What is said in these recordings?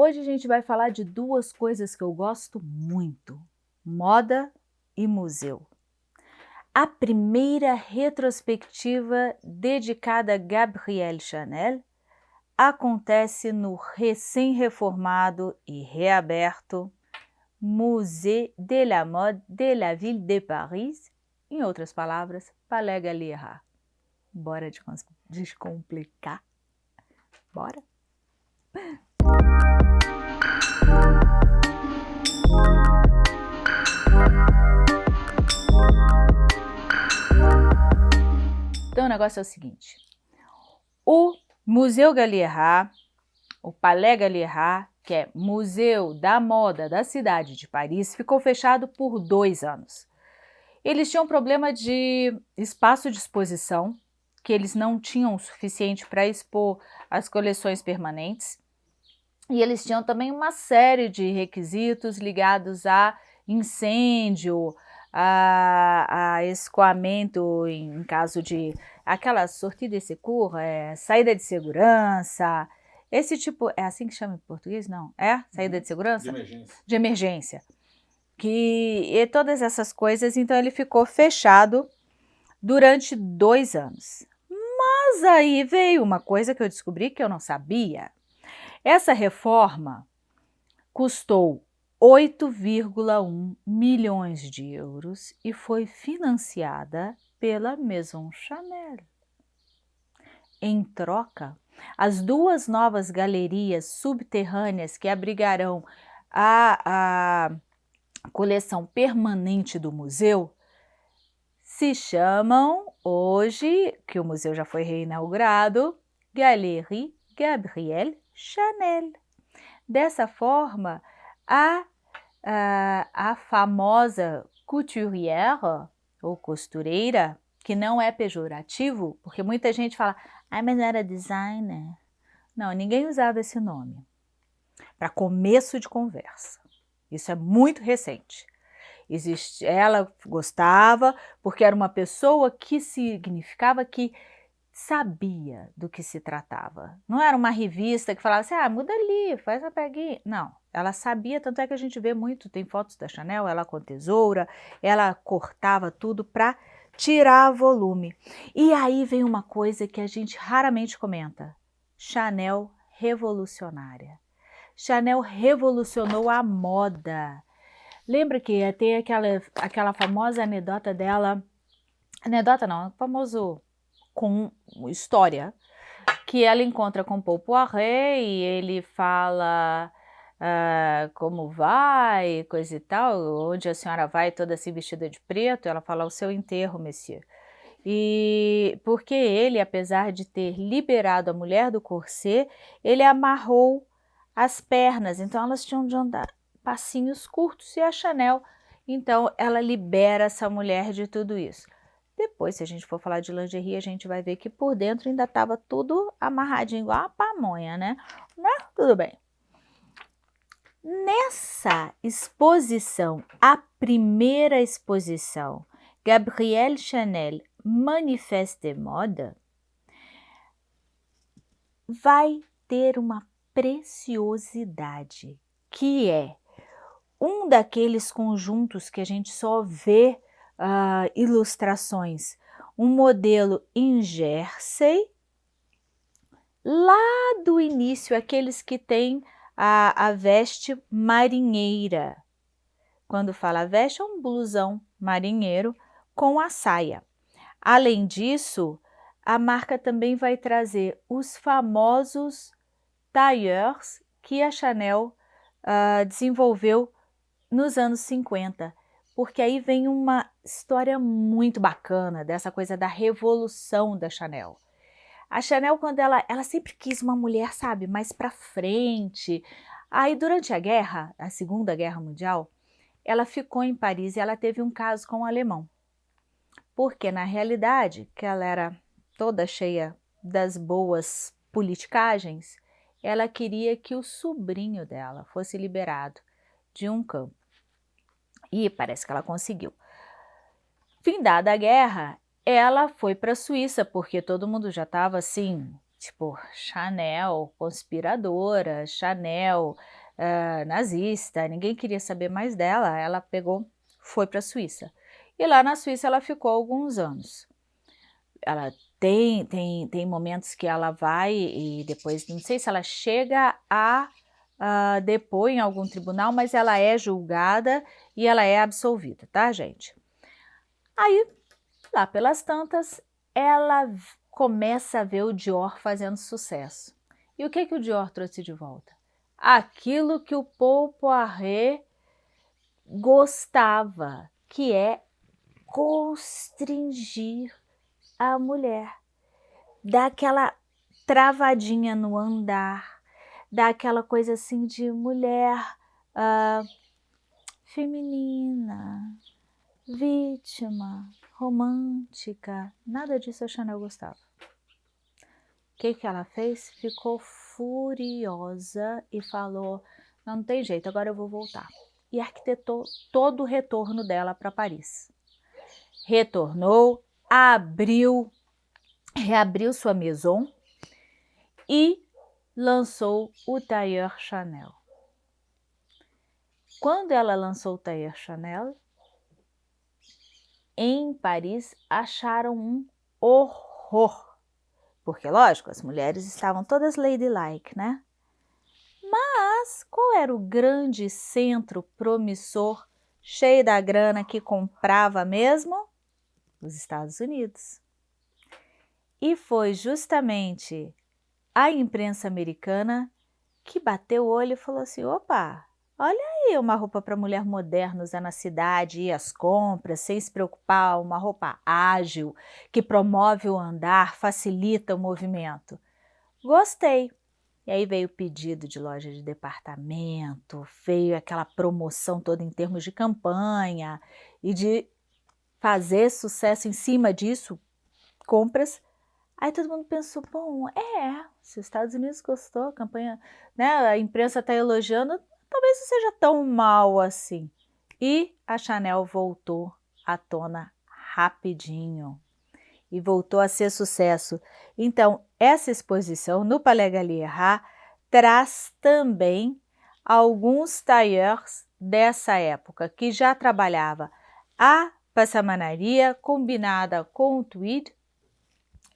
Hoje a gente vai falar de duas coisas que eu gosto muito, moda e museu. A primeira retrospectiva dedicada a Gabrielle Chanel acontece no recém-reformado e reaberto Musée de la Mode de la Ville de Paris, em outras palavras, Palais Galliera. Bora descomplicar? Bora? Então o negócio é o seguinte, o Museu Galliera, o Palais Galliera, que é Museu da Moda da cidade de Paris, ficou fechado por dois anos. Eles tinham problema de espaço de exposição, que eles não tinham o suficiente para expor as coleções permanentes, e eles tinham também uma série de requisitos ligados a incêndio, a, a escoamento em caso de aquela sortida de secours, é, saída de segurança, esse tipo, é assim que chama em português? Não, é? Saída uhum. de segurança? De emergência. De emergência. Que, e todas essas coisas, então ele ficou fechado durante dois anos. Mas aí veio uma coisa que eu descobri que eu não sabia. Essa reforma custou 8,1 milhões de euros e foi financiada pela Maison Chanel. Em troca, as duas novas galerias subterrâneas que abrigarão a, a coleção permanente do museu se chamam hoje, que o museu já foi reinaugurado, Galerie Gabrielle Chanel. Dessa forma, a, a, a famosa couturière, ou costureira, que não é pejorativo, porque muita gente fala, ah, mas não era designer. Não, ninguém usava esse nome. Para começo de conversa. Isso é muito recente. Existe, ela gostava porque era uma pessoa que significava que sabia do que se tratava. Não era uma revista que falava assim, ah, muda ali, faz a peguinha. Não, ela sabia, tanto é que a gente vê muito, tem fotos da Chanel, ela com tesoura, ela cortava tudo para tirar volume. E aí vem uma coisa que a gente raramente comenta, Chanel revolucionária. Chanel revolucionou a moda. Lembra que tem aquela, aquela famosa anedota dela, anedota não, famoso com história, que ela encontra com Paul Poiret e ele fala uh, como vai, coisa e tal, onde a senhora vai toda assim vestida de preto, ela fala o seu enterro, Messias. E porque ele, apesar de ter liberado a mulher do corset, ele amarrou as pernas, então elas tinham de andar passinhos curtos e a Chanel, então ela libera essa mulher de tudo isso. Depois, se a gente for falar de lingerie, a gente vai ver que por dentro ainda estava tudo amarradinho, igual a pamonha, né? Mas tudo bem. Nessa exposição, a primeira exposição, Gabrielle Chanel Manifeste de Moda, vai ter uma preciosidade, que é um daqueles conjuntos que a gente só vê uh, ilustrações, um modelo em jersey, lá do início, aqueles que têm a, a veste marinheira. Quando fala veste, é um blusão marinheiro com a saia. Além disso, a marca também vai trazer os famosos tailleurs que a Chanel uh, desenvolveu nos anos 50, porque aí vem uma história muito bacana dessa coisa da revolução da Chanel. A Chanel, quando ela, ela sempre quis uma mulher, sabe, mais para frente. Aí, durante a guerra, a Segunda Guerra Mundial, ela ficou em Paris e ela teve um caso com um alemão. Porque, na realidade, que ela era toda cheia das boas politicagens, ela queria que o sobrinho dela fosse liberado de um campo. E parece que ela conseguiu. Findada a guerra, ela foi para a Suíça, porque todo mundo já estava assim, tipo Chanel conspiradora, Chanel uh, nazista, ninguém queria saber mais dela, ela pegou, foi para a Suíça. E lá na Suíça ela ficou alguns anos. Ela tem, tem, tem momentos que ela vai e depois, não sei se ela chega a uh, depor em algum tribunal, mas ela é julgada e ela é absolvida, tá, gente? Aí, lá pelas tantas, ela começa a ver o Dior fazendo sucesso. E o que, que o Dior trouxe de volta? Aquilo que o Paul Poiret gostava, que é constringir a mulher, dar aquela travadinha no andar, dar aquela coisa assim de mulher uh, feminina, vítima, romântica, nada disso a Chanel gostava. O que, que ela fez? Ficou furiosa e falou, não, não tem jeito, agora eu vou voltar. E arquitetou todo o retorno dela para Paris. Retornou, abriu, reabriu sua maison e lançou o Tailleur Chanel. Quando ela lançou o Tailleur Chanel, em Paris acharam um horror. Porque, lógico, as mulheres estavam todas ladylike, né? Mas qual era o grande centro promissor, cheio da grana que comprava mesmo? Os Estados Unidos. E foi justamente a imprensa americana que bateu o olho e falou assim, opa, olha aí uma roupa para mulher moderna usar na cidade, ir às compras, sem se preocupar, uma roupa ágil, que promove o andar, facilita o movimento. Gostei. E aí veio o pedido de loja de departamento, veio aquela promoção toda em termos de campanha e de fazer sucesso em cima disso, compras Aí todo mundo pensou, bom, é, se os Estados Unidos gostou, a campanha, né, a imprensa está elogiando, talvez não seja tão mal assim. E a Chanel voltou à tona rapidinho e voltou a ser sucesso. Então, essa exposição no Palais Galliera traz também alguns tailleurs dessa época, que já trabalhava a passamanaria combinada com o tweed,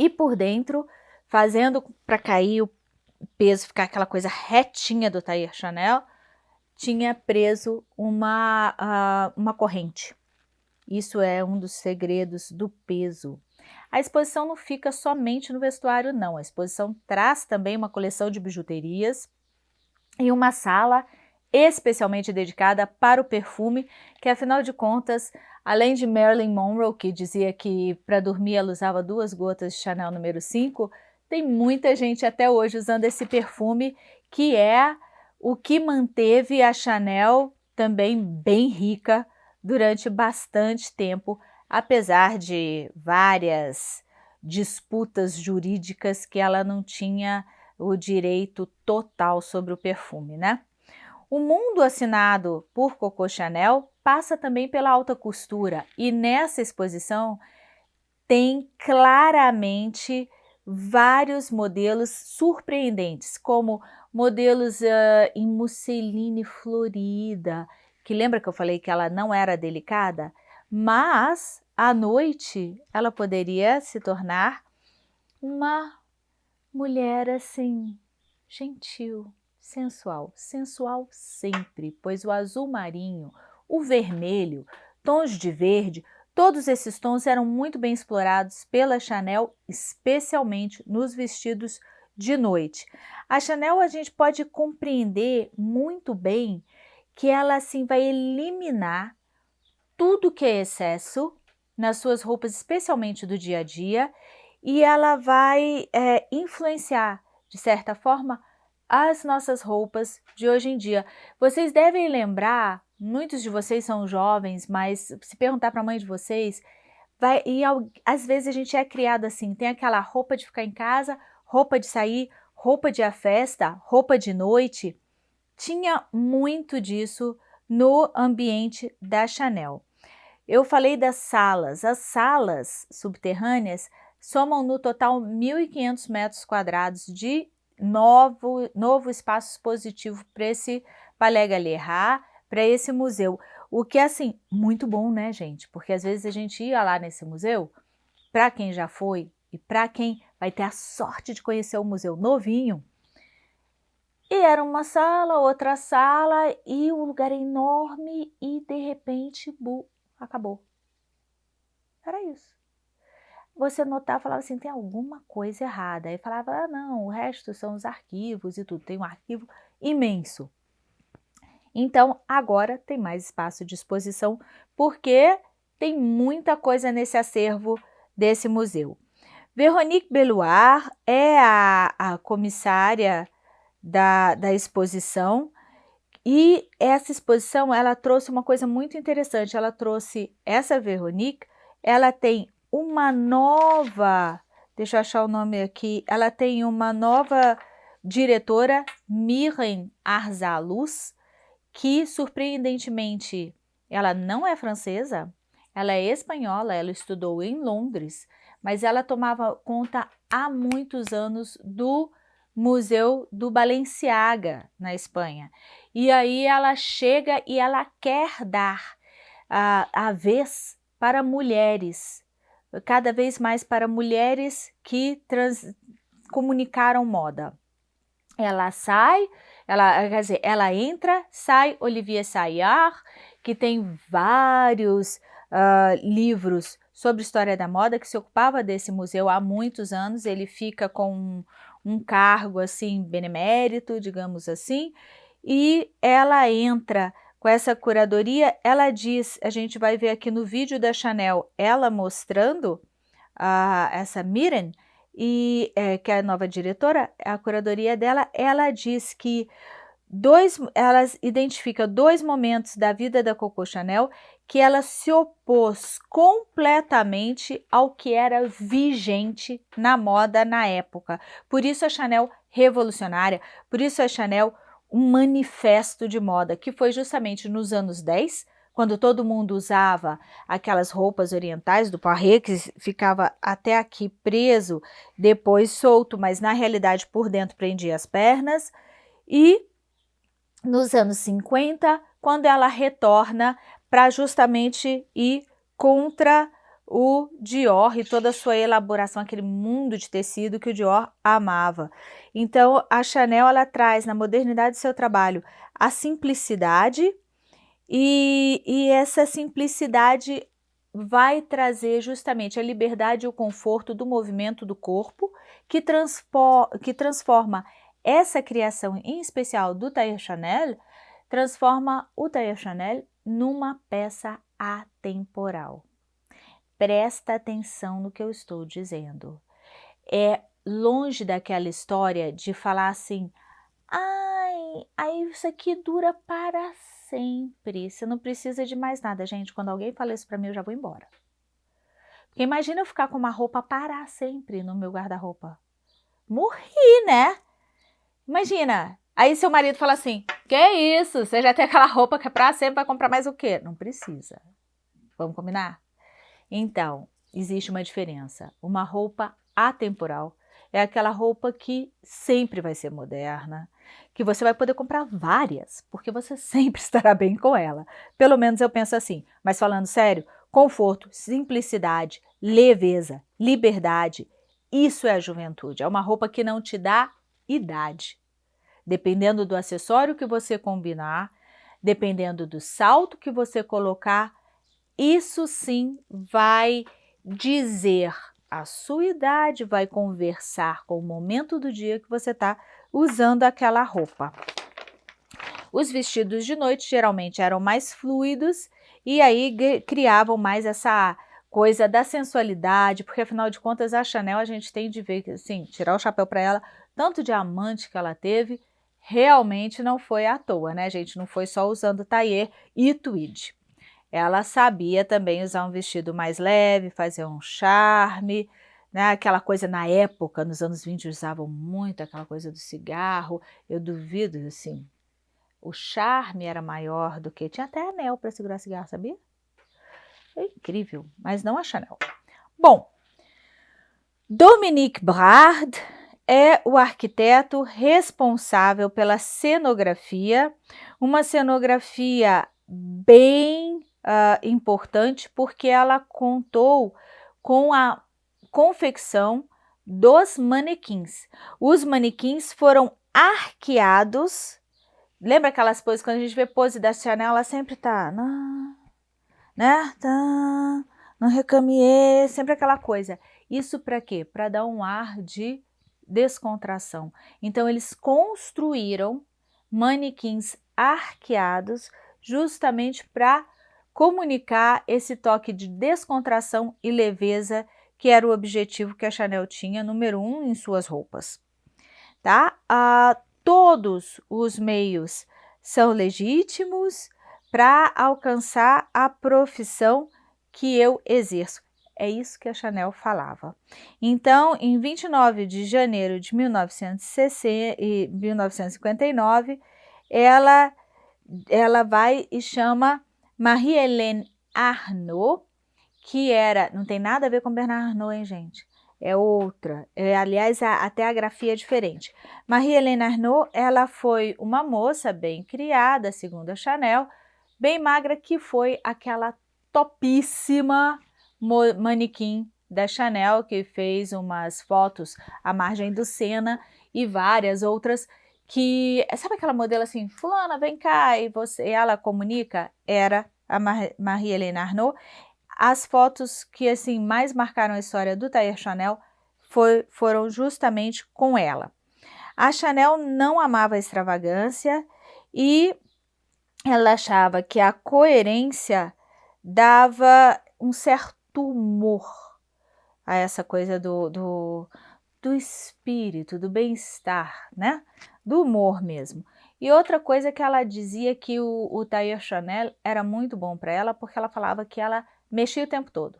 e por dentro, fazendo para cair o peso, ficar aquela coisa retinha do Tair Chanel, tinha preso uma, uh, uma corrente. Isso é um dos segredos do peso. A exposição não fica somente no vestuário, não. A exposição traz também uma coleção de bijuterias e uma sala especialmente dedicada para o perfume, que afinal de contas, além de Marilyn Monroe, que dizia que para dormir ela usava duas gotas de Chanel número 5, tem muita gente até hoje usando esse perfume, que é o que manteve a Chanel também bem rica durante bastante tempo, apesar de várias disputas jurídicas que ela não tinha o direito total sobre o perfume, né? O mundo assinado por Coco Chanel passa também pela alta costura e nessa exposição tem claramente vários modelos surpreendentes, como modelos uh, em musseline florida, que lembra que eu falei que ela não era delicada? Mas à noite ela poderia se tornar uma mulher assim, gentil, sensual. Sensual sempre, pois o azul marinho, o vermelho, tons de verde, todos esses tons eram muito bem explorados pela Chanel, especialmente nos vestidos de noite. A Chanel a gente pode compreender muito bem que ela assim vai eliminar tudo que é excesso nas suas roupas, especialmente do dia a dia, e ela vai é, influenciar, de certa forma, as nossas roupas de hoje em dia. Vocês devem lembrar, muitos de vocês são jovens, mas se perguntar para a mãe de vocês, vai, e às vezes a gente é criado assim, tem aquela roupa de ficar em casa, roupa de sair, roupa de à festa, roupa de noite. Tinha muito disso no ambiente da Chanel. Eu falei das salas. As salas subterrâneas somam no total 1.500 metros quadrados de novo, novo espaço expositivo para esse Palais Galerrat, para esse museu. O que é, assim, muito bom, né, gente? Porque às vezes a gente ia lá nesse museu, para quem já foi e para quem vai ter a sorte de conhecer o museu novinho, e era uma sala, outra sala, e o lugar é enorme, e de repente, bu, acabou. Era isso. Você notava, falava assim, tem alguma coisa errada. Aí falava, ah não, o resto são os arquivos e tudo. Tem um arquivo imenso. Então, agora tem mais espaço de exposição, porque tem muita coisa nesse acervo desse museu. Veronique Beloir é a, a comissária da, da exposição e essa exposição ela trouxe uma coisa muito interessante. Ela trouxe essa Veronique, ela tem uma nova, deixa eu achar o nome aqui, ela tem uma nova diretora, Miren Arzaluz, que surpreendentemente ela não é francesa, ela é espanhola, ela estudou em Londres, mas ela tomava conta há muitos anos do Museu do Balenciaga, na Espanha. E aí ela chega e ela quer dar a, a vez para mulheres, cada vez mais para mulheres que trans, comunicaram moda. Ela sai, ela, quer dizer, ela entra, sai Olivier Sayar, que tem vários uh, livros sobre história da moda, que se ocupava desse museu há muitos anos, ele fica com um, um cargo assim benemérito, digamos assim, e ela entra com essa curadoria, ela diz, a gente vai ver aqui no vídeo da Chanel, ela mostrando uh, essa Miren, e é, que é a nova diretora, a curadoria dela, ela diz que dois, ela identifica dois momentos da vida da Coco Chanel que ela se opôs completamente ao que era vigente na moda na época. Por isso a Chanel revolucionária, por isso a Chanel um manifesto de moda, que foi justamente nos anos 10, quando todo mundo usava aquelas roupas orientais do parré, que ficava até aqui preso, depois solto, mas na realidade por dentro prendia as pernas, e nos anos 50, quando ela retorna para justamente ir contra o Dior e toda a sua elaboração, aquele mundo de tecido que o Dior amava. Então, a Chanel, ela traz na modernidade do seu trabalho a simplicidade e, e essa simplicidade vai trazer justamente a liberdade e o conforto do movimento do corpo, que, que transforma essa criação, em especial do Tailleur Chanel, transforma o Tailleur Chanel numa peça atemporal. Presta atenção no que eu estou dizendo. É longe daquela história de falar assim, ai, aí isso aqui dura para sempre, você não precisa de mais nada. Gente, quando alguém fala isso para mim, eu já vou embora. Porque imagina eu ficar com uma roupa para sempre no meu guarda-roupa. Morri, né? Imagina, aí seu marido fala assim, que isso, você já tem aquela roupa que é para sempre, vai comprar mais o quê? Não precisa. Vamos combinar? Então, existe uma diferença. Uma roupa atemporal é aquela roupa que sempre vai ser moderna, que você vai poder comprar várias, porque você sempre estará bem com ela. Pelo menos eu penso assim. Mas falando sério, conforto, simplicidade, leveza, liberdade, isso é a juventude. É uma roupa que não te dá idade. Dependendo do acessório que você combinar, dependendo do salto que você colocar, isso sim vai dizer a sua idade, vai conversar com o momento do dia que você está usando aquela roupa. Os vestidos de noite geralmente eram mais fluidos e aí criavam mais essa coisa da sensualidade, porque afinal de contas a Chanel a gente tem de ver, assim, tirar o chapéu para ela, tanto diamante que ela teve, realmente não foi à toa, né gente? Não foi só usando tailleur e tweed. Ela sabia também usar um vestido mais leve, fazer um charme, né? aquela coisa na época, nos anos 20 usavam muito aquela coisa do cigarro, eu duvido, assim, o charme era maior do que, tinha até anel para segurar cigarro, sabia? É incrível, mas não a Chanel. Bom, Dominique Brard é o arquiteto responsável pela cenografia, uma cenografia bem uh, importante porque ela contou com a confecção dos manequins. Os manequins foram arqueados. Lembra aquelas poses, quando a gente vê pose da Chanel, ela sempre tá, né, tá, não recamier, sempre aquela coisa. Isso para quê? Para dar um ar de descontração. Então, eles construíram manequins arqueados justamente para comunicar esse toque de descontração e leveza que era o objetivo que a Chanel tinha, número um, em suas roupas. Tá? Ah, todos os meios são legítimos para alcançar a profissão que eu exerço. É isso que a Chanel falava. Então, em 29 de janeiro de 1959, ela, ela vai e chama Marie-Hélène Arnaud, que era, não tem nada a ver com Bernard Arnault, hein, gente? É outra, é, aliás, a, até a grafia é diferente. Marie-Hélène Arnaud, ela foi uma moça bem criada, segundo a Chanel, bem magra, que foi aquela topíssima manequim da Chanel, que fez umas fotos à margem do Sena e várias outras que, sabe aquela modelo assim, fulana, vem cá, e você, ela comunica? Era a Marie-Hélène Arnaud. As fotos que assim mais marcaram a história do Tair Chanel foi, foram justamente com ela. A Chanel não amava a extravagância e ela achava que a coerência dava um certo humor a essa coisa do, do, do espírito, do bem-estar, né? Do humor mesmo. E outra coisa que ela dizia que o, o Chanel era muito bom para ela, porque ela falava que ela mexia o tempo todo.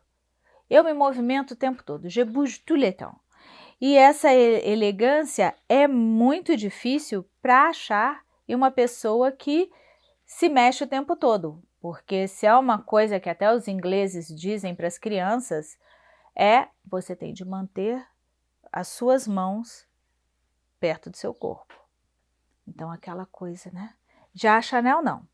Eu me movimento o tempo todo, je bouge tout le temps. E essa elegância é muito difícil para achar em uma pessoa que se mexe o tempo todo, porque se é uma coisa que até os ingleses dizem para as crianças, é você tem de manter as suas mãos perto do seu corpo. Então aquela coisa, né? Já a Chanel não.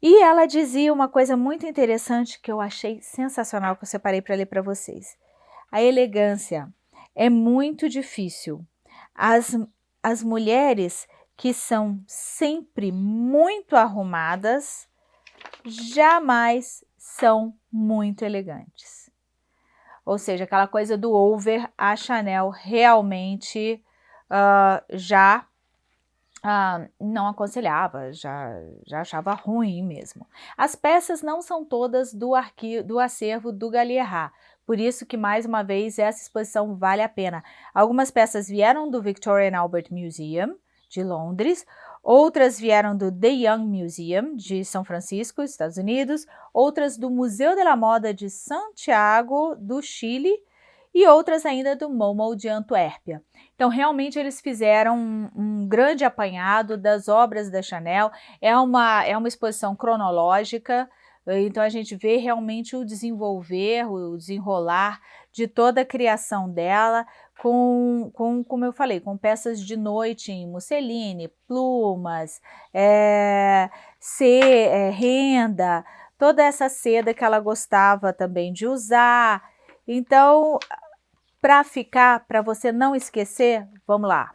E ela dizia uma coisa muito interessante que eu achei sensacional, que eu separei para ler para vocês. A elegância é muito difícil. As, as mulheres que são sempre muito arrumadas, jamais são muito elegantes. Ou seja, aquela coisa do over, a Chanel realmente uh, já uh, não aconselhava, já, já achava ruim mesmo. As peças não são todas do, arquivo, do acervo do Galliera, por isso que, mais uma vez, essa exposição vale a pena. Algumas peças vieram do Victoria and Albert Museum, de Londres, outras vieram do The Young Museum, de São Francisco, Estados Unidos, outras do Museu de la Moda de Santiago, do Chile, e outras ainda do MoMo de Antuérpia. Então, realmente, eles fizeram um, um, grande apanhado das obras da Chanel, é uma, é uma exposição cronológica, então a gente vê realmente o desenvolver, o desenrolar de toda a criação dela, com, com, como eu falei, com peças de noite em musseline, plumas, é, é, renda, toda essa seda que ela gostava também de usar. Então, para ficar, para você não esquecer, vamos lá.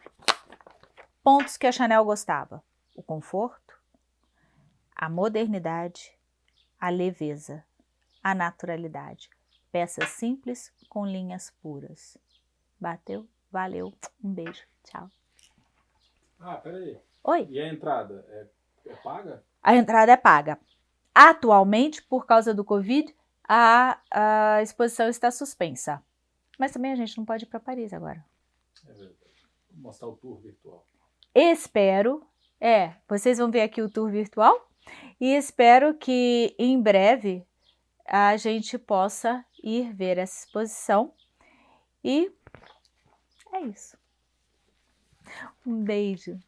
Pontos que a Chanel gostava. O conforto, a modernidade, a leveza, a naturalidade. Peças simples com linhas puras. Bateu? Valeu. Um beijo. Tchau. Ah, peraí. Oi. E a entrada é, é paga? A entrada é paga. Atualmente, por causa do Covid, a, a exposição está suspensa. Mas também a gente não pode ir para Paris agora. É verdade. Vou mostrar o tour virtual. Espero. É, vocês vão ver aqui o tour virtual. E espero que em breve a gente possa ir ver essa exposição. E é isso. Um beijo.